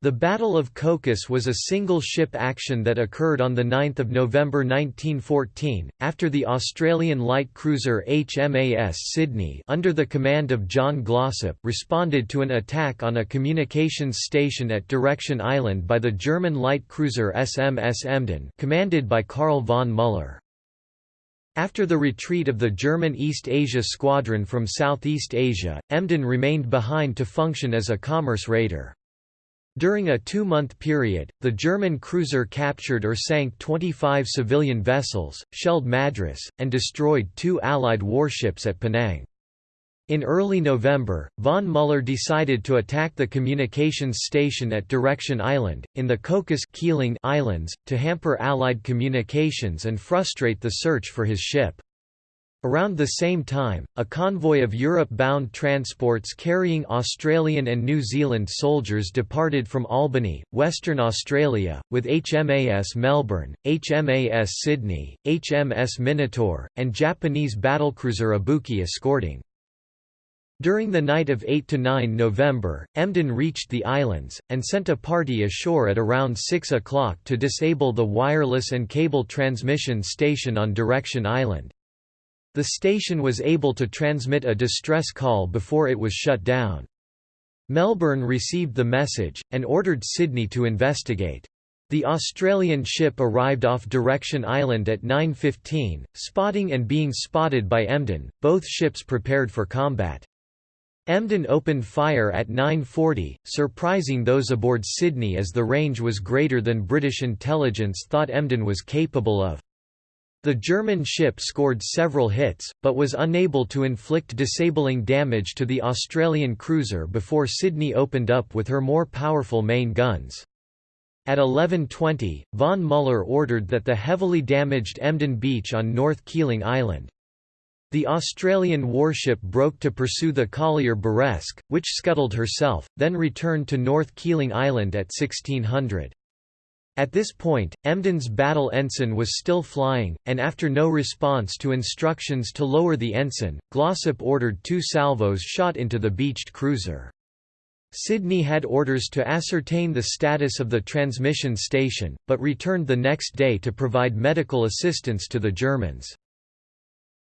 The Battle of Cocos was a single-ship action that occurred on 9 November 1914, after the Australian light cruiser HMAS Sydney under the command of John Glossop responded to an attack on a communications station at Direction Island by the German light cruiser SMS Emden commanded by Karl von Müller. After the retreat of the German East Asia Squadron from Southeast Asia, Emden remained behind to function as a commerce raider. During a two-month period, the German cruiser captured or sank 25 civilian vessels, shelled Madras, and destroyed two Allied warships at Penang. In early November, von Müller decided to attack the communications station at Direction Island, in the Cocos Keeling Islands, to hamper Allied communications and frustrate the search for his ship. Around the same time, a convoy of Europe-bound transports carrying Australian and New Zealand soldiers departed from Albany, Western Australia, with HMAS Melbourne, HMAS Sydney, HMS Minotaur, and Japanese battlecruiser Ibuki escorting. During the night of 8–9 November, Emden reached the islands, and sent a party ashore at around 6 o'clock to disable the wireless and cable transmission station on Direction Island. The station was able to transmit a distress call before it was shut down. Melbourne received the message, and ordered Sydney to investigate. The Australian ship arrived off Direction Island at 9.15, spotting and being spotted by Emden, both ships prepared for combat. Emden opened fire at 9.40, surprising those aboard Sydney as the range was greater than British intelligence thought Emden was capable of. The German ship scored several hits, but was unable to inflict disabling damage to the Australian cruiser before Sydney opened up with her more powerful main guns. At 11.20, von Müller ordered that the heavily damaged Emden Beach on North Keeling Island. The Australian warship broke to pursue the collier Buresk, which scuttled herself, then returned to North Keeling Island at 1600. At this point, Emden's battle ensign was still flying, and after no response to instructions to lower the ensign, Glossop ordered two salvos shot into the beached cruiser. Sydney had orders to ascertain the status of the transmission station, but returned the next day to provide medical assistance to the Germans.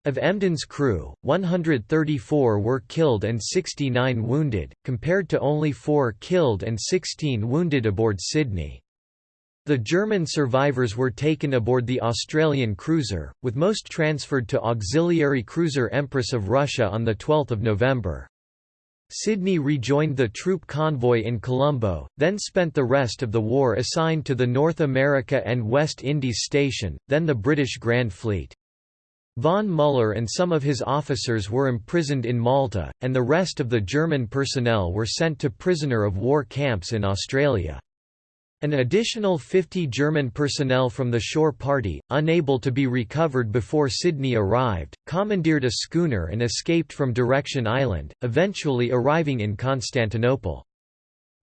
Of Emden's crew, 134 were killed and 69 wounded, compared to only 4 killed and 16 wounded aboard Sydney. The German survivors were taken aboard the Australian cruiser, with most transferred to auxiliary cruiser Empress of Russia on 12 November. Sydney rejoined the troop convoy in Colombo, then spent the rest of the war assigned to the North America and West Indies Station, then the British Grand Fleet. Von Müller and some of his officers were imprisoned in Malta, and the rest of the German personnel were sent to prisoner of war camps in Australia. An additional 50 German personnel from the shore party, unable to be recovered before Sydney arrived, commandeered a schooner and escaped from Direction Island, eventually arriving in Constantinople.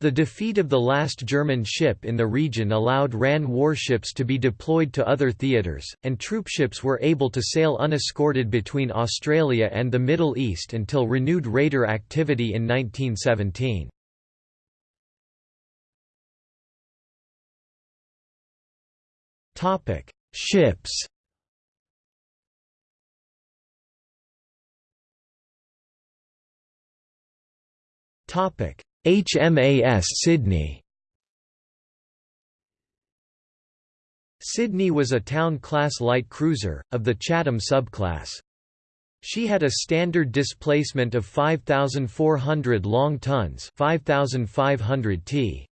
The defeat of the last German ship in the region allowed RAN warships to be deployed to other theatres, and troopships were able to sail unescorted between Australia and the Middle East until renewed raider activity in 1917. Topic: Ships. Topic: HMAS Sydney. Sydney was a town-class light cruiser, of the Chatham subclass. She had a standard displacement of 5,400 long tons 5,500 t.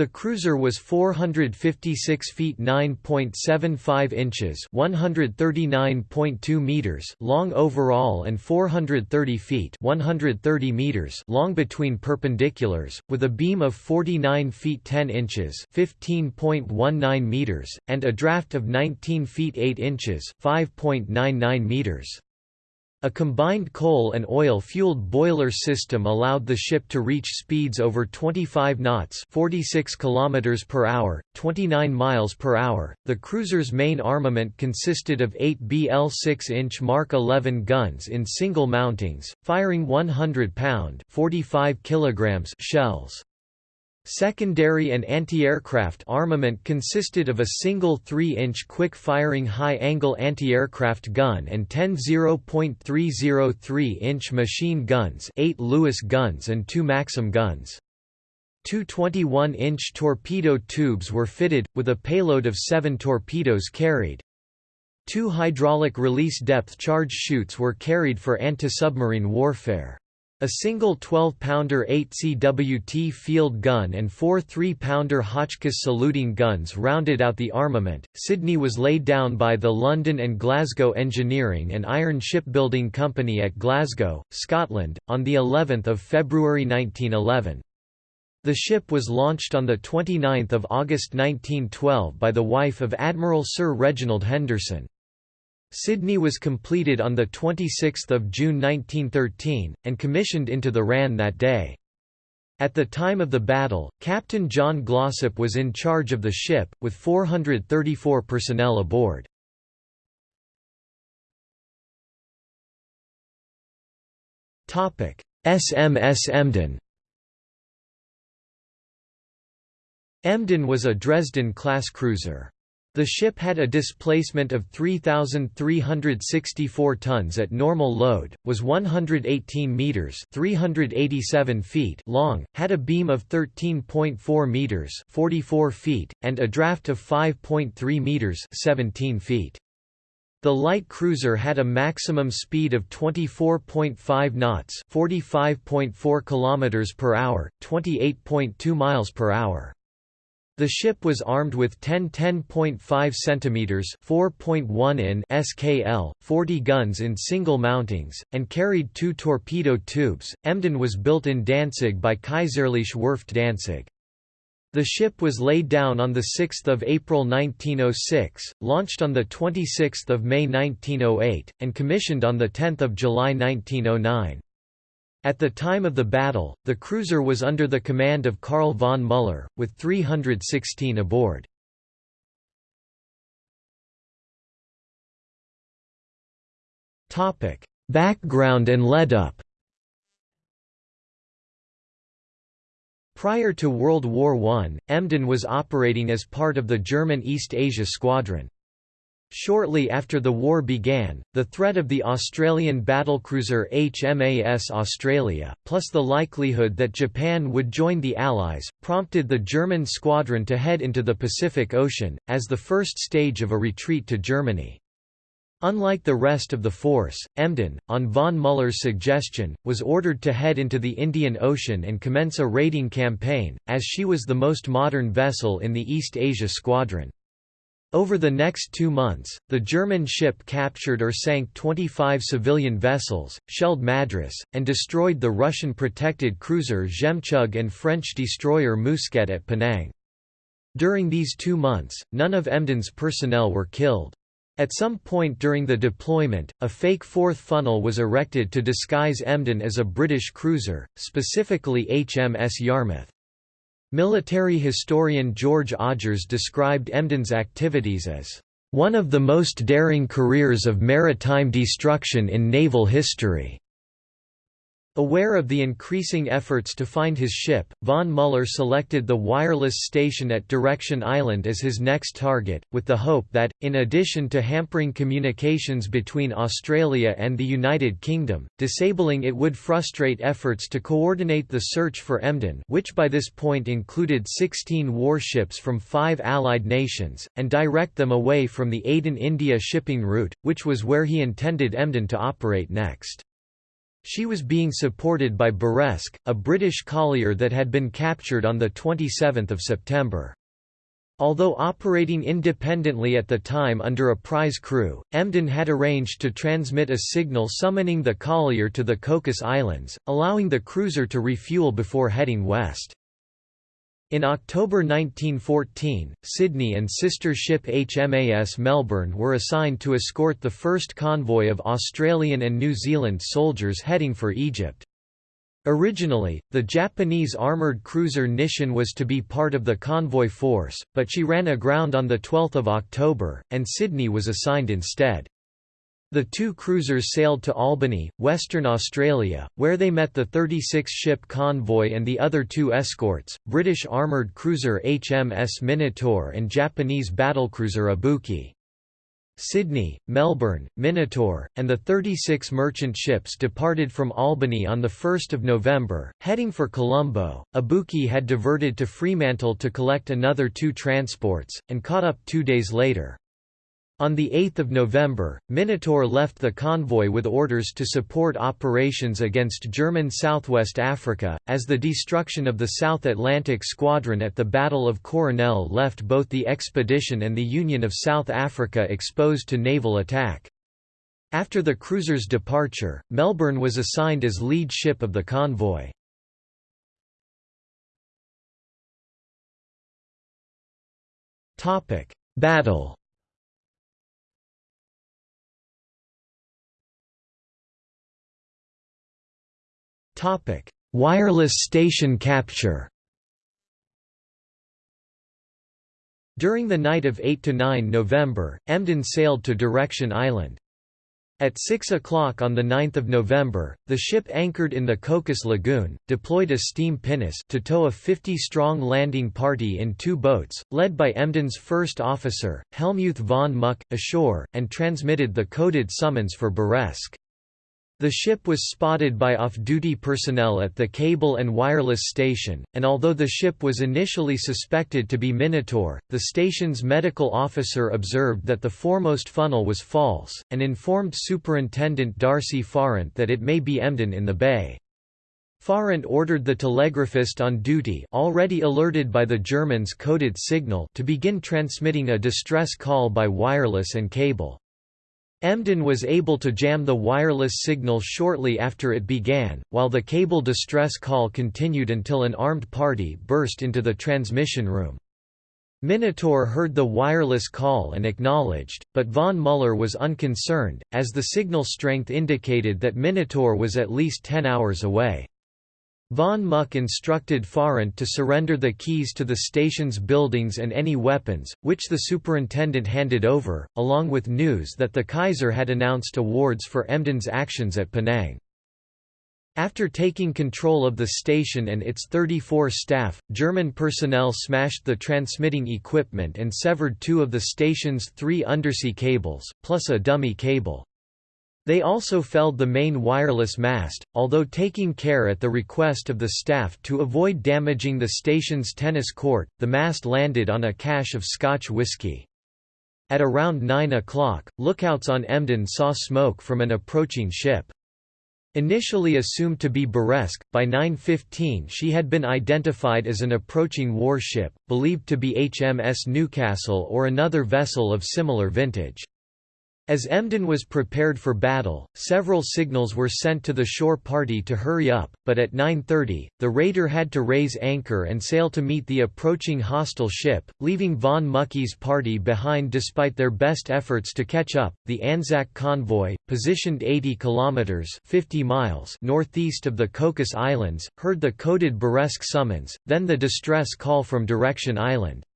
The cruiser was 456 feet 9.75 inches 139.2 meters long overall and 430 feet 130 meters long between perpendiculars, with a beam of 49 feet 10 inches 15.19 meters, and a draft of 19 feet 8 inches 5.99 meters. A combined coal and oil-fueled boiler system allowed the ship to reach speeds over 25 knots, 46 kilometers per hour, 29 miles per hour. The cruiser's main armament consisted of 8 BL 6-inch Mark 11 guns in single mountings, firing 100-pound, 45 kilograms shells. Secondary and anti-aircraft armament consisted of a single 3-inch quick-firing high-angle anti-aircraft gun and 10 0.303-inch machine guns 8 Lewis guns and 2 Maxim guns. Two 21-inch torpedo tubes were fitted, with a payload of seven torpedoes carried. Two hydraulic release depth charge chutes were carried for anti-submarine warfare. A single 12-pounder 8CWT field gun and four 3-pounder Hotchkiss saluting guns rounded out the armament. Sydney was laid down by the London and Glasgow Engineering and Iron Shipbuilding Company at Glasgow, Scotland, on the 11th of February 1911. The ship was launched on 29 August 1912 by the wife of Admiral Sir Reginald Henderson. Sydney was completed on 26 June 1913, and commissioned into the RAN that day. At the time of the battle, Captain John Glossop was in charge of the ship, with 434 personnel aboard. SMS Emden Emden was a Dresden-class cruiser. The ship had a displacement of 3,364 tons at normal load, was 118 metres 387 feet long, had a beam of 13.4 metres 44 feet, and a draft of 5.3 metres 17 feet. The light cruiser had a maximum speed of 24.5 knots 45.4 km per hour, 28.2 miles per hour. The ship was armed with 10 10.5 cm 4.1 in SKL, 40 guns in single mountings, and carried two torpedo tubes. Emden was built in Danzig by Kaiserliche Werft Danzig. The ship was laid down on 6 April 1906, launched on 26 May 1908, and commissioned on 10 July 1909. At the time of the battle, the cruiser was under the command of Karl von Müller, with 316 aboard. Background and lead-up Prior to World War I, Emden was operating as part of the German East Asia Squadron. Shortly after the war began, the threat of the Australian battlecruiser HMAS Australia, plus the likelihood that Japan would join the Allies, prompted the German squadron to head into the Pacific Ocean, as the first stage of a retreat to Germany. Unlike the rest of the force, Emden, on von Müller's suggestion, was ordered to head into the Indian Ocean and commence a raiding campaign, as she was the most modern vessel in the East Asia Squadron. Over the next two months, the German ship captured or sank 25 civilian vessels, shelled Madras, and destroyed the Russian-protected cruiser Zhemchug and French destroyer Mousquet at Penang. During these two months, none of Emden's personnel were killed. At some point during the deployment, a fake fourth funnel was erected to disguise Emden as a British cruiser, specifically HMS Yarmouth. Military historian George Odgers described Emden's activities as one of the most daring careers of maritime destruction in naval history. Aware of the increasing efforts to find his ship, von Müller selected the wireless station at Direction Island as his next target, with the hope that, in addition to hampering communications between Australia and the United Kingdom, disabling it would frustrate efforts to coordinate the search for Emden which by this point included 16 warships from five Allied nations, and direct them away from the Aden India shipping route, which was where he intended Emden to operate next. She was being supported by Buresk, a British collier that had been captured on 27 September. Although operating independently at the time under a prize crew, Emden had arranged to transmit a signal summoning the collier to the Cocos Islands, allowing the cruiser to refuel before heading west. In October 1914, Sydney and sister ship HMAS Melbourne were assigned to escort the first convoy of Australian and New Zealand soldiers heading for Egypt. Originally, the Japanese armoured cruiser Nisshin was to be part of the convoy force, but she ran aground on 12 October, and Sydney was assigned instead. The two cruisers sailed to Albany, Western Australia, where they met the 36-ship convoy and the other two escorts, British armoured cruiser HMS Minotaur and Japanese battlecruiser Ibuki. Sydney, Melbourne, Minotaur, and the 36 merchant ships departed from Albany on 1 November, heading for Colombo. Ibuki had diverted to Fremantle to collect another two transports, and caught up two days later. On 8 November, Minotaur left the convoy with orders to support operations against German Southwest Africa, as the destruction of the South Atlantic Squadron at the Battle of Coronel left both the expedition and the Union of South Africa exposed to naval attack. After the cruiser's departure, Melbourne was assigned as lead ship of the convoy. Battle Wireless station capture During the night of 8 to 9 November, Emden sailed to Direction Island. At 6 o'clock on 9 November, the ship anchored in the Cocos Lagoon, deployed a steam pinnace to tow a 50-strong landing party in two boats, led by Emden's first officer, Helmuth von Muck, ashore, and transmitted the coded summons for Buresk. The ship was spotted by off-duty personnel at the cable and wireless station, and although the ship was initially suspected to be Minotaur, the station's medical officer observed that the foremost funnel was false, and informed Superintendent Darcy Farrant that it may be Emden in the bay. Farrant ordered the telegraphist on duty already alerted by the Germans' coded signal to begin transmitting a distress call by wireless and cable. Emden was able to jam the wireless signal shortly after it began, while the cable distress call continued until an armed party burst into the transmission room. Minotaur heard the wireless call and acknowledged, but von Muller was unconcerned, as the signal strength indicated that Minotaur was at least 10 hours away. Von Muck instructed Farrant to surrender the keys to the station's buildings and any weapons, which the superintendent handed over, along with news that the Kaiser had announced awards for Emden's actions at Penang. After taking control of the station and its 34 staff, German personnel smashed the transmitting equipment and severed two of the station's three undersea cables, plus a dummy cable. They also felled the main wireless mast, although taking care at the request of the staff to avoid damaging the station's tennis court, the mast landed on a cache of Scotch whisky. At around 9 o'clock, lookouts on Emden saw smoke from an approaching ship. Initially assumed to be Buresk, by 9.15 she had been identified as an approaching warship, believed to be HMS Newcastle or another vessel of similar vintage. As Emden was prepared for battle, several signals were sent to the shore party to hurry up, but at 9.30, the raider had to raise anchor and sail to meet the approaching hostile ship, leaving von Mücke's party behind despite their best efforts to catch up. The Anzac convoy, positioned 80 kilometers (50 miles) northeast of the Cocos Islands, heard the coded Buresk summons, then the distress call from Direction Island.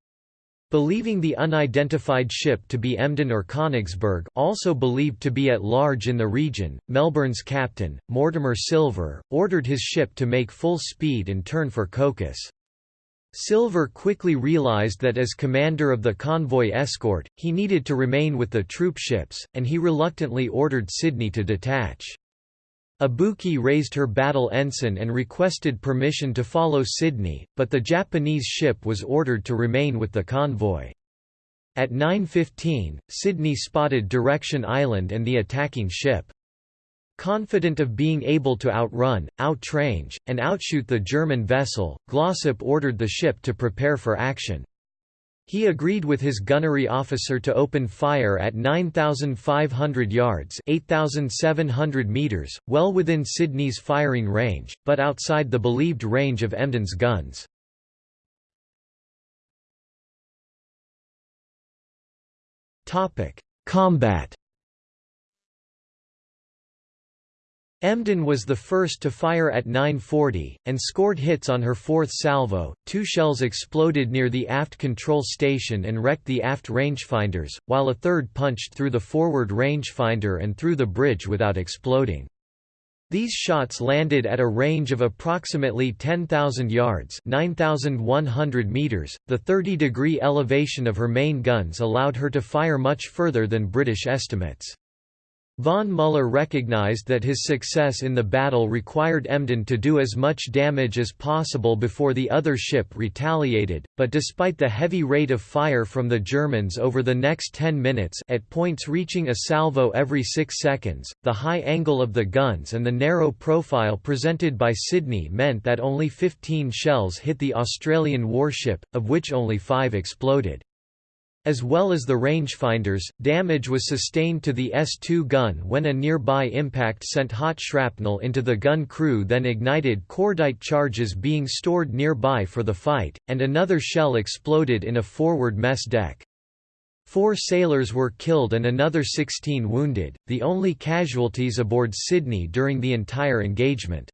Believing the unidentified ship to be Emden or Königsberg also believed to be at large in the region, Melbourne's captain, Mortimer Silver, ordered his ship to make full speed and turn for Cocos. Silver quickly realized that as commander of the convoy escort, he needed to remain with the troop ships, and he reluctantly ordered Sydney to detach. Ibuki raised her battle ensign and requested permission to follow Sydney, but the Japanese ship was ordered to remain with the convoy. At 9.15, Sydney spotted Direction Island and the attacking ship. Confident of being able to outrun, outrange, and outshoot the German vessel, Glossop ordered the ship to prepare for action. He agreed with his gunnery officer to open fire at 9,500 yards 8,700 meters, well within Sydney's firing range, but outside the believed range of Emden's guns. Combat Emden was the first to fire at 9.40, and scored hits on her fourth salvo. Two shells exploded near the aft control station and wrecked the aft rangefinders, while a third punched through the forward rangefinder and through the bridge without exploding. These shots landed at a range of approximately 10,000 yards 9,100 meters. .The 30-degree elevation of her main guns allowed her to fire much further than British estimates. Von Müller recognized that his success in the battle required Emden to do as much damage as possible before the other ship retaliated, but despite the heavy rate of fire from the Germans over the next 10 minutes at points reaching a salvo every 6 seconds, the high angle of the guns and the narrow profile presented by Sydney meant that only 15 shells hit the Australian warship, of which only 5 exploded. As well as the rangefinders, damage was sustained to the S-2 gun when a nearby impact sent hot shrapnel into the gun crew then ignited cordite charges being stored nearby for the fight, and another shell exploded in a forward mess deck. Four sailors were killed and another 16 wounded, the only casualties aboard Sydney during the entire engagement.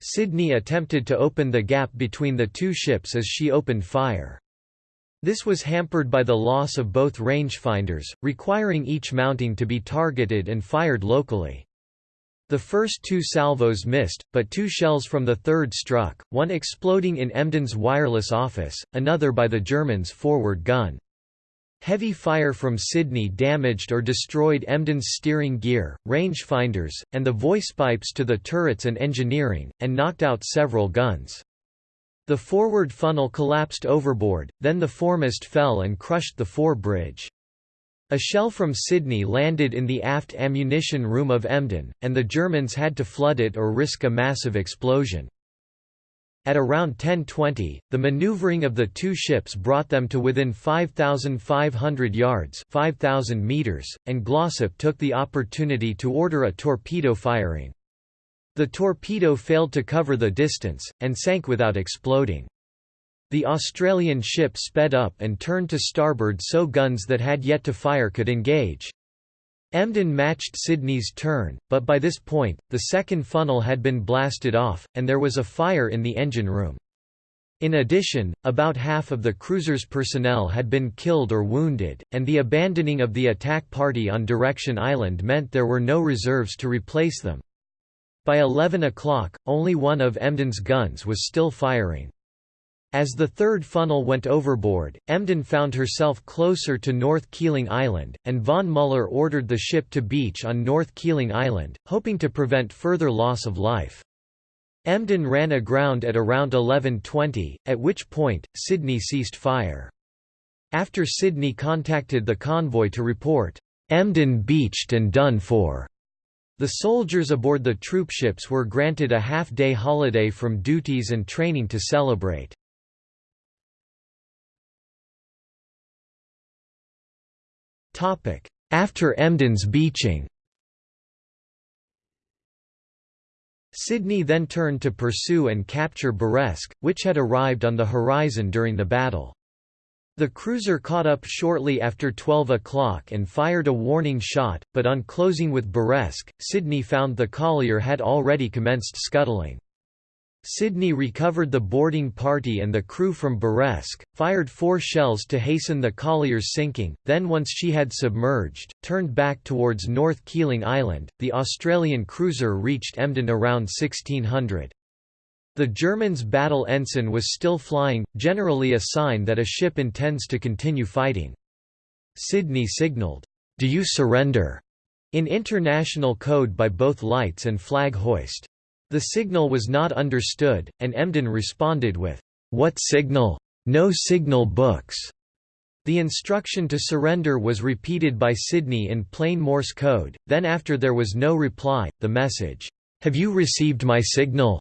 Sydney attempted to open the gap between the two ships as she opened fire. This was hampered by the loss of both rangefinders, requiring each mounting to be targeted and fired locally. The first two salvos missed, but two shells from the third struck, one exploding in Emden's wireless office, another by the Germans' forward gun. Heavy fire from Sydney damaged or destroyed Emden's steering gear, rangefinders, and the voice pipes to the turrets and engineering, and knocked out several guns. The forward funnel collapsed overboard, then the foremast fell and crushed the fore bridge. A shell from Sydney landed in the aft ammunition room of Emden, and the Germans had to flood it or risk a massive explosion. At around 10.20, the maneuvering of the two ships brought them to within 5,500 yards 5,000 meters, and Glossop took the opportunity to order a torpedo firing. The torpedo failed to cover the distance, and sank without exploding. The Australian ship sped up and turned to starboard so guns that had yet to fire could engage. Emden matched Sydney's turn, but by this point, the second funnel had been blasted off, and there was a fire in the engine room. In addition, about half of the cruiser's personnel had been killed or wounded, and the abandoning of the attack party on Direction Island meant there were no reserves to replace them. By 11 o'clock, only one of Emden's guns was still firing. As the third funnel went overboard, Emden found herself closer to North Keeling Island, and von Müller ordered the ship to beach on North Keeling Island, hoping to prevent further loss of life. Emden ran aground at around 11.20, at which point, Sydney ceased fire. After Sydney contacted the convoy to report, "'Emden beached and done for' The soldiers aboard the troopships were granted a half-day holiday from duties and training to celebrate. After Emden's beaching Sydney then turned to pursue and capture Buresk, which had arrived on the horizon during the battle. The cruiser caught up shortly after 12 o'clock and fired a warning shot, but on closing with Buresk, Sydney found the collier had already commenced scuttling. Sydney recovered the boarding party and the crew from Buresk, fired four shells to hasten the collier's sinking, then once she had submerged, turned back towards North Keeling Island. The Australian cruiser reached Emden around 1600. The Germans' battle ensign was still flying, generally a sign that a ship intends to continue fighting. Sydney signalled, "'Do you surrender?' in international code by both lights and flag hoist. The signal was not understood, and Emden responded with, "'What signal? No signal books!' The instruction to surrender was repeated by Sydney in plain Morse code, then after there was no reply, the message, "'Have you received my signal?'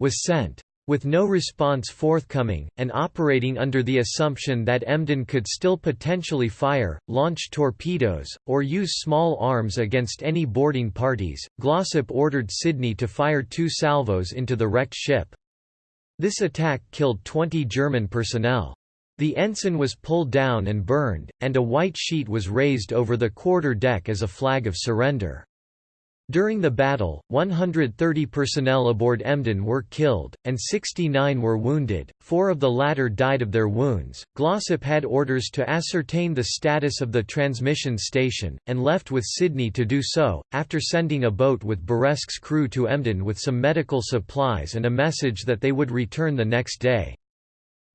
Was sent. With no response forthcoming, and operating under the assumption that Emden could still potentially fire, launch torpedoes, or use small arms against any boarding parties, Glossop ordered Sydney to fire two salvos into the wrecked ship. This attack killed 20 German personnel. The ensign was pulled down and burned, and a white sheet was raised over the quarter deck as a flag of surrender. During the battle, 130 personnel aboard Emden were killed, and 69 were wounded, four of the latter died of their wounds. Glossop had orders to ascertain the status of the transmission station, and left with Sydney to do so, after sending a boat with Buresk's crew to Emden with some medical supplies and a message that they would return the next day.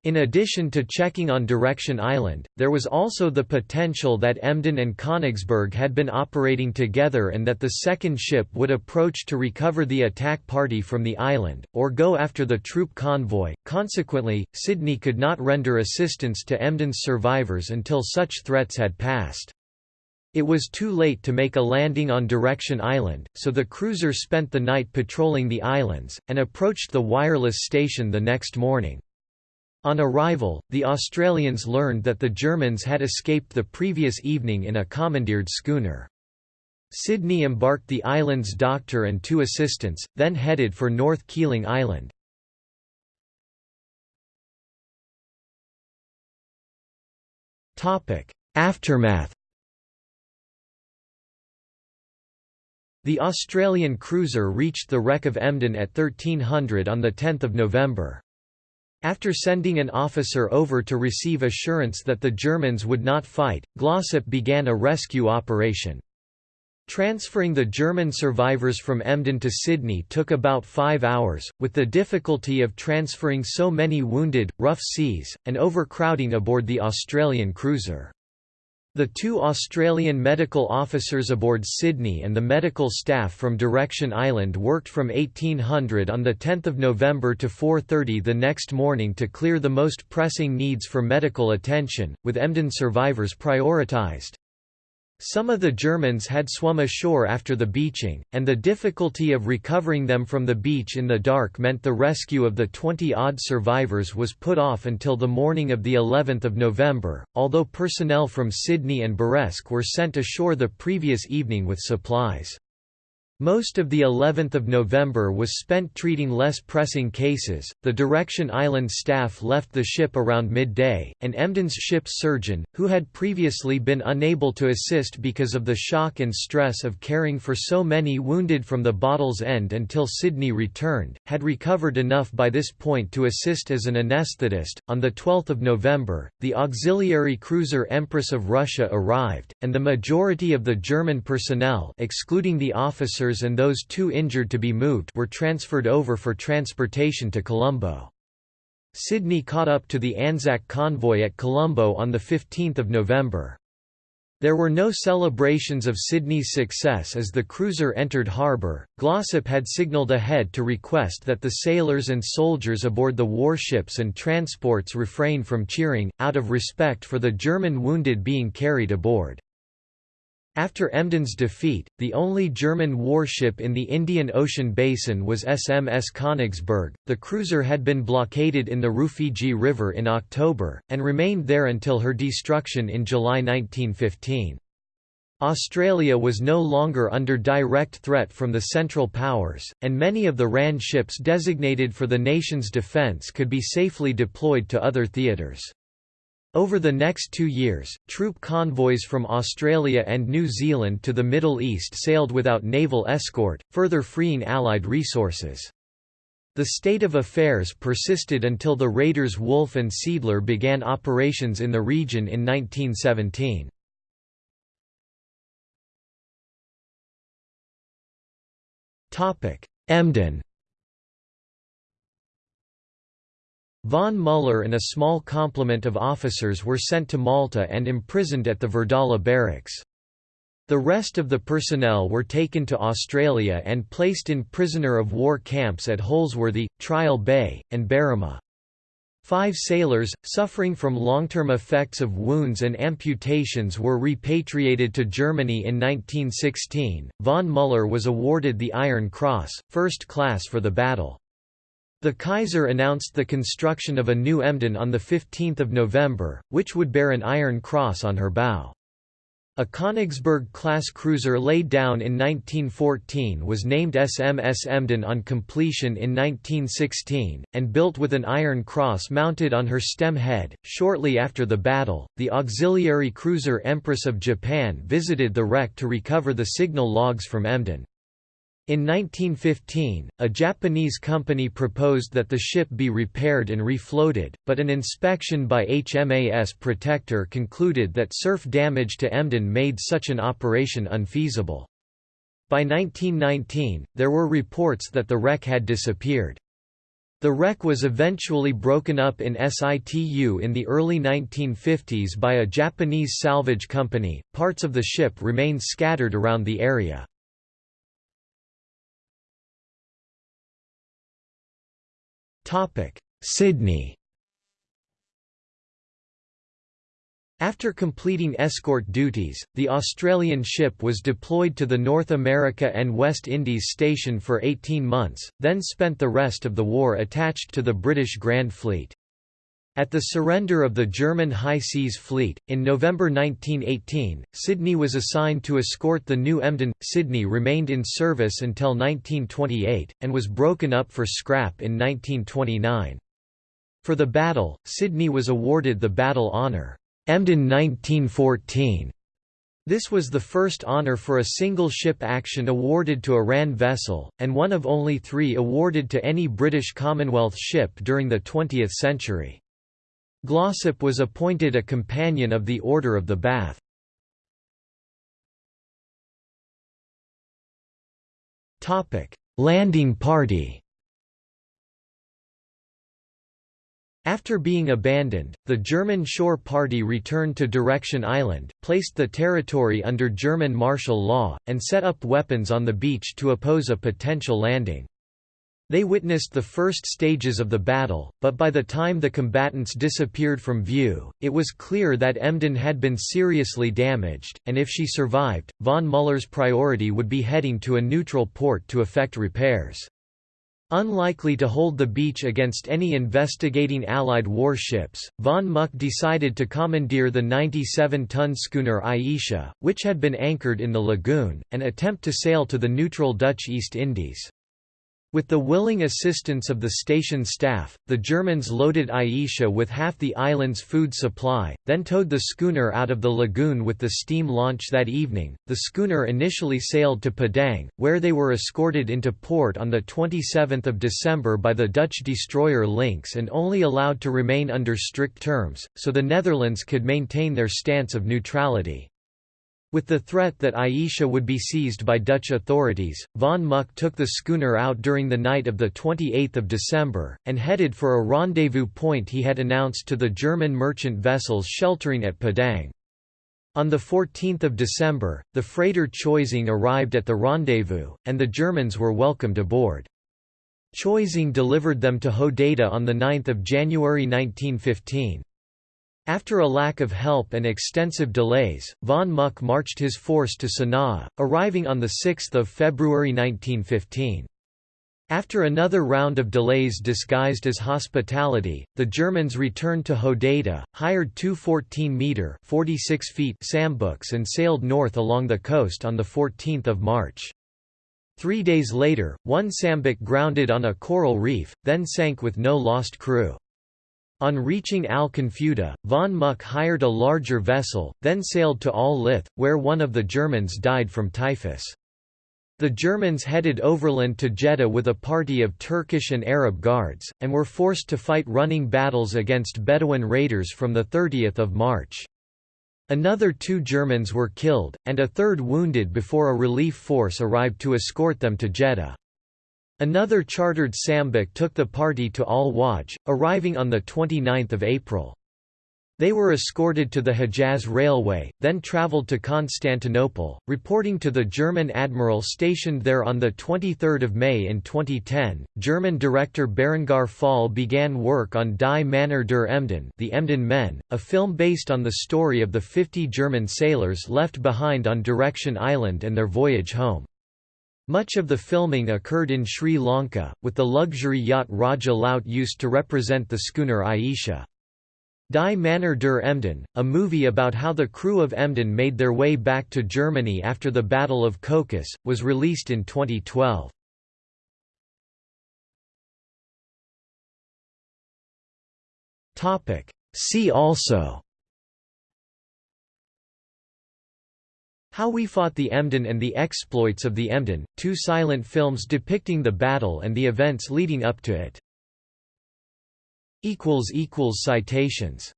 In addition to checking on Direction Island, there was also the potential that Emden and Königsberg had been operating together and that the second ship would approach to recover the attack party from the island, or go after the troop convoy. Consequently, Sydney could not render assistance to Emden's survivors until such threats had passed. It was too late to make a landing on Direction Island, so the cruiser spent the night patrolling the islands, and approached the wireless station the next morning. On arrival, the Australians learned that the Germans had escaped the previous evening in a commandeered schooner. Sydney embarked the island's doctor and two assistants, then headed for North Keeling Island. Aftermath The Australian cruiser reached the wreck of Emden at 1300 on 10 November. After sending an officer over to receive assurance that the Germans would not fight, Glossop began a rescue operation. Transferring the German survivors from Emden to Sydney took about five hours, with the difficulty of transferring so many wounded, rough seas, and overcrowding aboard the Australian cruiser. The two Australian medical officers aboard Sydney and the medical staff from Direction Island worked from 1800 on 10 November to 4.30 the next morning to clear the most pressing needs for medical attention, with Emden survivors prioritised. Some of the Germans had swum ashore after the beaching, and the difficulty of recovering them from the beach in the dark meant the rescue of the 20-odd survivors was put off until the morning of the 11th of November, although personnel from Sydney and Buresk were sent ashore the previous evening with supplies. Most of the 11th of November was spent treating less pressing cases. The Direction Island staff left the ship around midday, and Emden's ship's surgeon, who had previously been unable to assist because of the shock and stress of caring for so many wounded from the bottle's end until Sydney returned, had recovered enough by this point to assist as an anesthetist. On the 12th of November, the auxiliary cruiser Empress of Russia arrived, and the majority of the German personnel, excluding the officers officers and those too injured to be moved were transferred over for transportation to Colombo. Sydney caught up to the Anzac convoy at Colombo on 15 November. There were no celebrations of Sydney's success as the cruiser entered harbour. Glossop had signalled ahead to request that the sailors and soldiers aboard the warships and transports refrain from cheering, out of respect for the German wounded being carried aboard. After Emden's defeat, the only German warship in the Indian Ocean basin was SMS Königsberg. The cruiser had been blockaded in the Rufiji River in October, and remained there until her destruction in July 1915. Australia was no longer under direct threat from the Central Powers, and many of the RAN ships designated for the nation's defence could be safely deployed to other theatres. Over the next two years, troop convoys from Australia and New Zealand to the Middle East sailed without naval escort, further freeing Allied resources. The state of affairs persisted until the raiders Wolf and Seeadler began operations in the region in 1917. Emden Von Müller and a small complement of officers were sent to Malta and imprisoned at the Verdala barracks. The rest of the personnel were taken to Australia and placed in prisoner of war camps at Holsworthy, Trial Bay, and Berrima. Five sailors, suffering from long-term effects of wounds and amputations were repatriated to Germany in 1916. Von Müller was awarded the Iron Cross, first class for the battle. The Kaiser announced the construction of a new Emden on 15 November, which would bear an Iron Cross on her bow. A Königsberg-class cruiser laid down in 1914 was named SMS Emden on completion in 1916, and built with an Iron Cross mounted on her stem head. Shortly after the battle, the auxiliary cruiser Empress of Japan visited the wreck to recover the signal logs from Emden. In 1915, a Japanese company proposed that the ship be repaired and refloated, but an inspection by HMAS Protector concluded that surf damage to Emden made such an operation unfeasible. By 1919, there were reports that the wreck had disappeared. The wreck was eventually broken up in situ in the early 1950s by a Japanese salvage company. Parts of the ship remain scattered around the area. Sydney After completing escort duties, the Australian ship was deployed to the North America and West Indies station for 18 months, then spent the rest of the war attached to the British Grand Fleet. At the surrender of the German High Seas Fleet, in November 1918, Sydney was assigned to escort the new Emden. Sydney remained in service until 1928, and was broken up for scrap in 1929. For the battle, Sydney was awarded the Battle Honour, Emden 1914. This was the first honour for a single ship action awarded to a RAN vessel, and one of only three awarded to any British Commonwealth ship during the 20th century. Glossop was appointed a Companion of the Order of the Bath. Landing party After being abandoned, the German Shore Party returned to Direction Island, placed the territory under German martial law, and set up weapons on the beach to oppose a potential landing. They witnessed the first stages of the battle, but by the time the combatants disappeared from view, it was clear that Emden had been seriously damaged, and if she survived, von Muller's priority would be heading to a neutral port to effect repairs. Unlikely to hold the beach against any investigating Allied warships, von Muck decided to commandeer the 97-ton schooner Ayesha, which had been anchored in the lagoon, and attempt to sail to the neutral Dutch East Indies. With the willing assistance of the station staff, the Germans loaded Ayesha with half the island's food supply, then towed the schooner out of the lagoon with the steam launch that evening. The schooner initially sailed to Padang, where they were escorted into port on the 27th of December by the Dutch destroyer Lynx and only allowed to remain under strict terms, so the Netherlands could maintain their stance of neutrality. With the threat that Ayesha would be seized by Dutch authorities, von Muck took the schooner out during the night of 28 December, and headed for a rendezvous point he had announced to the German merchant vessels sheltering at Padang. On 14 December, the freighter Choising arrived at the rendezvous, and the Germans were welcomed aboard. Choising delivered them to Hodeidah on 9 January 1915. After a lack of help and extensive delays, von Muck marched his force to Sana'a, arriving on 6 February 1915. After another round of delays disguised as hospitality, the Germans returned to Hodeidah, hired two 14-metre sambooks and sailed north along the coast on 14 March. Three days later, one sambook grounded on a coral reef, then sank with no lost crew. On reaching Al Qunfudhah, von Muck hired a larger vessel, then sailed to Al Lith, where one of the Germans died from typhus. The Germans headed overland to Jeddah with a party of Turkish and Arab guards, and were forced to fight running battles against Bedouin raiders from 30 March. Another two Germans were killed, and a third wounded before a relief force arrived to escort them to Jeddah. Another chartered sambook took the party to Al Wajh, arriving on 29 April. They were escorted to the Hejaz Railway, then travelled to Constantinople, reporting to the German admiral stationed there on 23 May in 2010. German director Berengar Pfahl began work on Die Männer der Emden, The Emden Men, a film based on the story of the 50 German sailors left behind on Direction Island and their voyage home. Much of the filming occurred in Sri Lanka, with the luxury yacht Raja Laut used to represent the schooner Ayesha. Die Männer der Emden, a movie about how the crew of Emden made their way back to Germany after the Battle of Cocos, was released in 2012. See also How We Fought the Emden and the Exploits of the Emden, two silent films depicting the battle and the events leading up to it. Citations